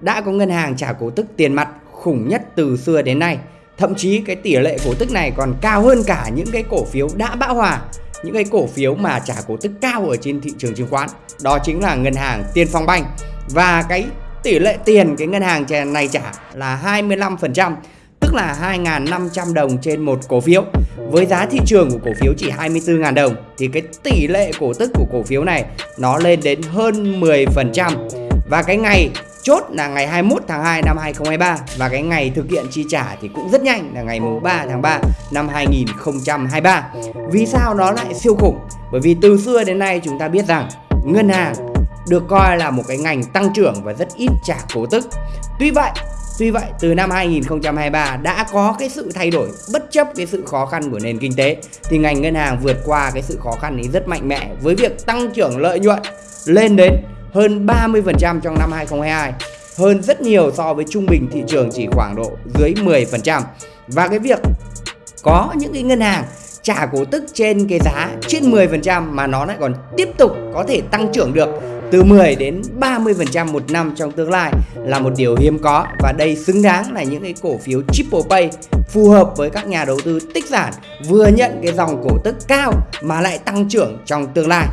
đã có ngân hàng trả cổ tức tiền mặt khủng nhất từ xưa đến nay. Thậm chí cái tỷ lệ cổ tức này còn cao hơn cả những cái cổ phiếu đã bão hòa, những cái cổ phiếu mà trả cổ tức cao ở trên thị trường chứng khoán. Đó chính là ngân hàng Tiên Phong Banh. Và cái tỷ lệ tiền cái ngân hàng này trả là 25%, tức là 2.500 đồng trên một cổ phiếu. Với giá thị trường của cổ phiếu chỉ 24.000 đồng thì cái tỷ lệ cổ tức của cổ phiếu này nó lên đến hơn 10%. Và cái ngày chốt là ngày 21 tháng 2 năm 2023 và cái ngày thực hiện chi trả thì cũng rất nhanh là ngày mùng 3 tháng 3 năm 2023. Vì sao nó lại siêu khủng? Bởi vì từ xưa đến nay chúng ta biết rằng ngân hàng được coi là một cái ngành tăng trưởng và rất ít trả cổ tức. Tuy vậy, Tuy vậy, từ năm 2023 đã có cái sự thay đổi bất chấp cái sự khó khăn của nền kinh tế thì ngành ngân hàng vượt qua cái sự khó khăn ấy rất mạnh mẽ với việc tăng trưởng lợi nhuận lên đến hơn 30% trong năm 2022 hơn rất nhiều so với trung bình thị trường chỉ khoảng độ dưới 10% và cái việc có những cái ngân hàng trả cổ tức trên cái giá trên 10% mà nó lại còn tiếp tục có thể tăng trưởng được từ 10 đến 30% một năm trong tương lai là một điều hiếm có. Và đây xứng đáng là những cái cổ phiếu triple pay phù hợp với các nhà đầu tư tích sản vừa nhận cái dòng cổ tức cao mà lại tăng trưởng trong tương lai.